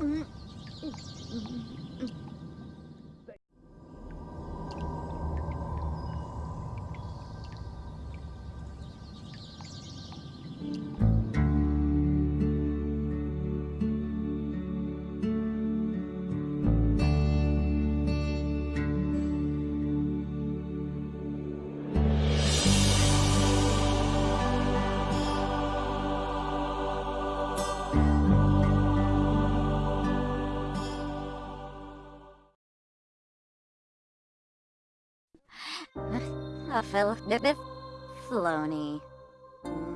A fel nebe floni.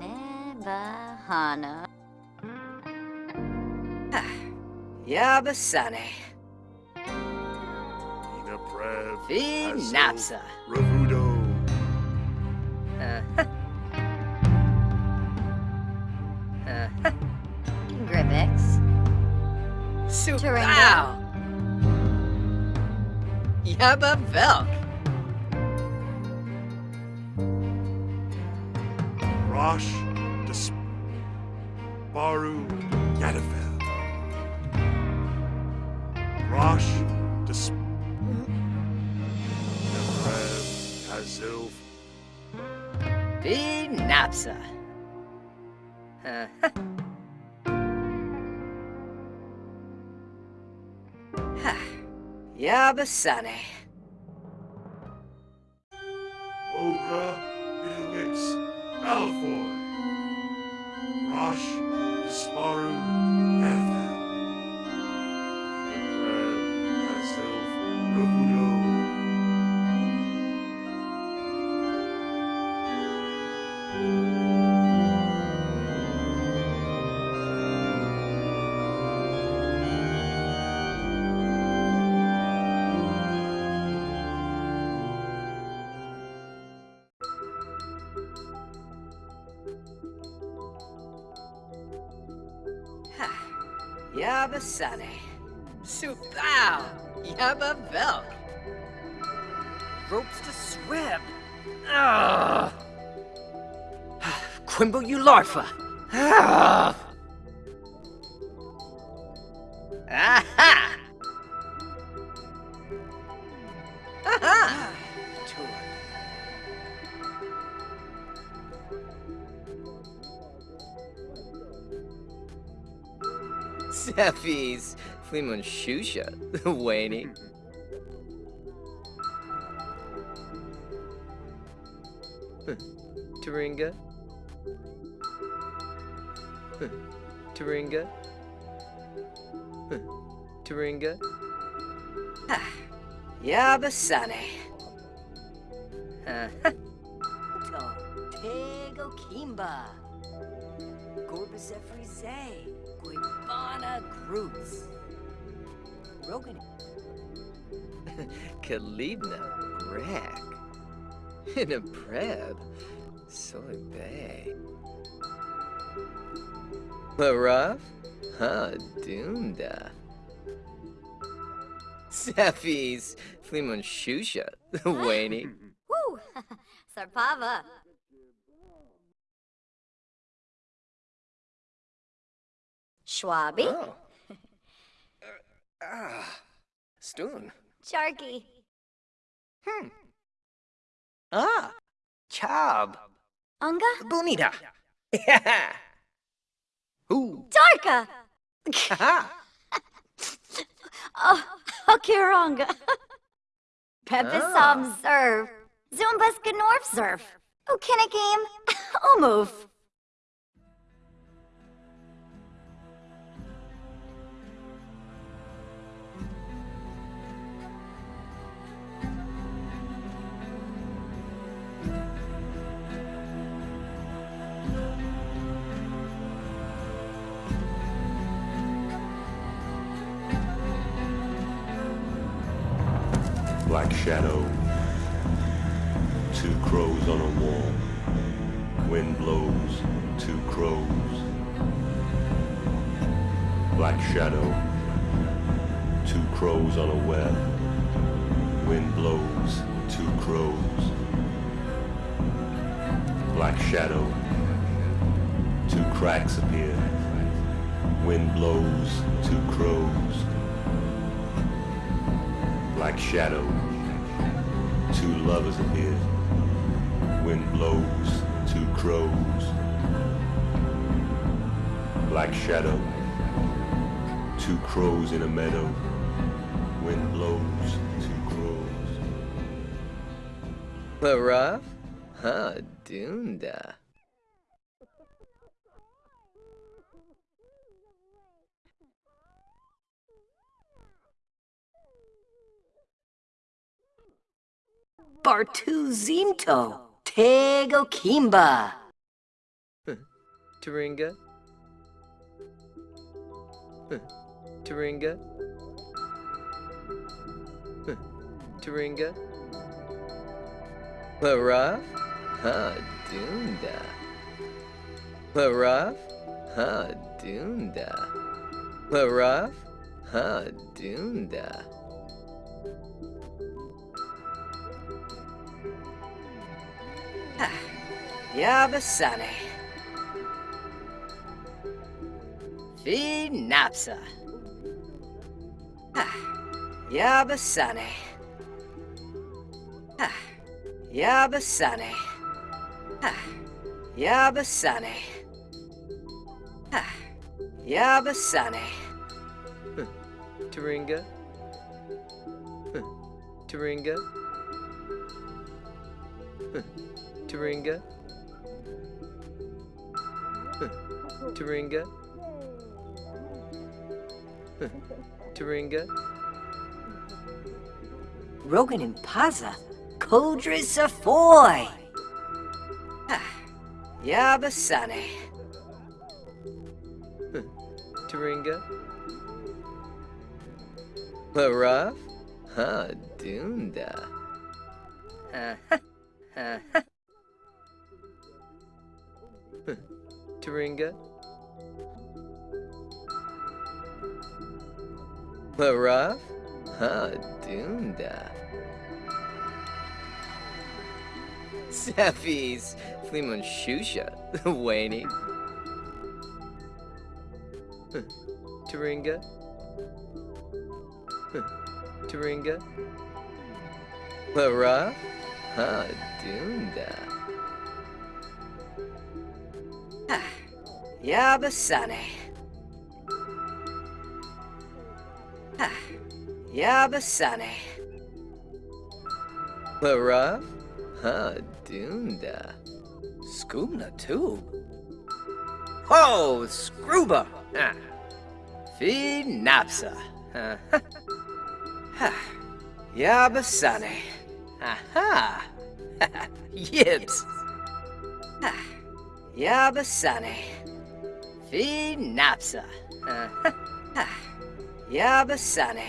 Nebahana. Yabasane. Ina Prev. Vinapsa. Ravudo. Uh, uh, Grivix. Supau. Yabba Velk. Rosh. Disparu. Yadavel. Rosh. Dis. Ina Prev. Hazilf. Vinapsa. Uh, Yabasane. Ogra. Ilix. Malfoy. Rosh. Disparu. Yadavel. Yabasane. Supau. Yabba Velk. Ropes to swim. Ugh. Quimble Ularfa. Ugh. Aha! Seffies. Fleemon Shusha. Waney. Huh. Hmm. Taringa. Huh. Taringa. Huh. Taringa. Yabasane. Uh, Tego Kimba. Gorbis Efrize. Guibana Groots. Rogan. Kalibna Greg. In a preb. Soy Bay. Laraf? Huh, Dunda. Seffies. Fleemon Shusha. Waney. Woo! Sarpava. Schwabi. Oh. Ah. Stoon. Sharky. Hmm. Ah. Chob. Unga. Bonita. Yeah. Ooh. Darka. Aha. Oh, Okiranga. Pepis Ah. observe. Zumbaska North Surf. Okinakim. Omove. Two crows on a wall. Wind blows. Two crows. Black shadow. Two crows on a web. Wind blows. Two crows. Black shadow. Two cracks appear. Wind blows, two crows. Black shadow, two lovers appear. Wind blows, two crows. Black shadow, two crows in a meadow. Wind blows, two crows. Laraf? Ha, dunda. Bartuzinto, Tego Kimba. Taringa? Huh. Taringa? Huh. Taringa? Laraf? Ha, dunda. Laraf? Ha, dunda. Laraf? Ha, dunda. Yabasane. Finapsa. Ah, Yabasane. Ah, Yabasane. Ah, Yabasane. Ah, Yabasane. Taringa? Huh. Taringa? Huh. Taringa? Huh. Taringa? Huh. Taringa? Rogan and Paza. Kodris Afoy. Ah, Yabasane. Taringa? Laraf? Ha, dunda. Uh-huh. Uh-huh. Taringa? Laraf? Ha, dunda. Sefis, Flimon Shusha, Wayne. Turinga. Taringa? Laraf? Ha, dunda. Yabasane. Ah, Yabasane. Laraf? Ha, dunda. Scoobna tube. Ho, Scrooba. Ah. Finapsa. Uh, ha. Yabasane. Aha. Yibs. Yabasane. Uh, ha. Yabasane.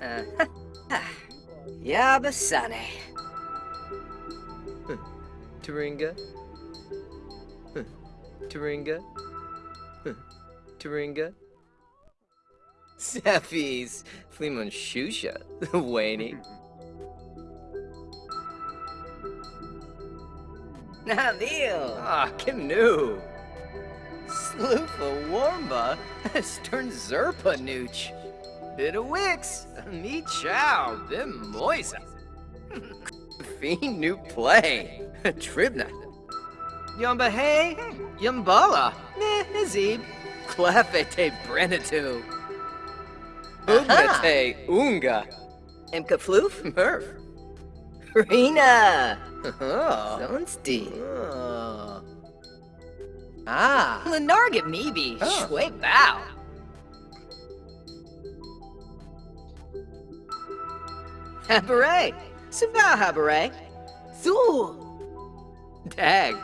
Uh, ha. Yabasane. Taringa? Huh. Taringa? Sefis, Flimon Shusha, Wayne. Navil. Ah, Canoe. Sloofa Warmba, Stern Zerpa Nooch. Bit of Wix, Me Chow, Bim Moisa. Fiend New Play, Tribna. Yumba Hey, Yumbala, Meh, Azib, Clefete Brenatu. Ugnate Unga, Emka Floof. Murph. Rena. Oh. Zonstein. Oh. Ah. Lenarget Meebe. Oh. Shui Bao. Habaret. Sabao Habaret. Zul. Dag.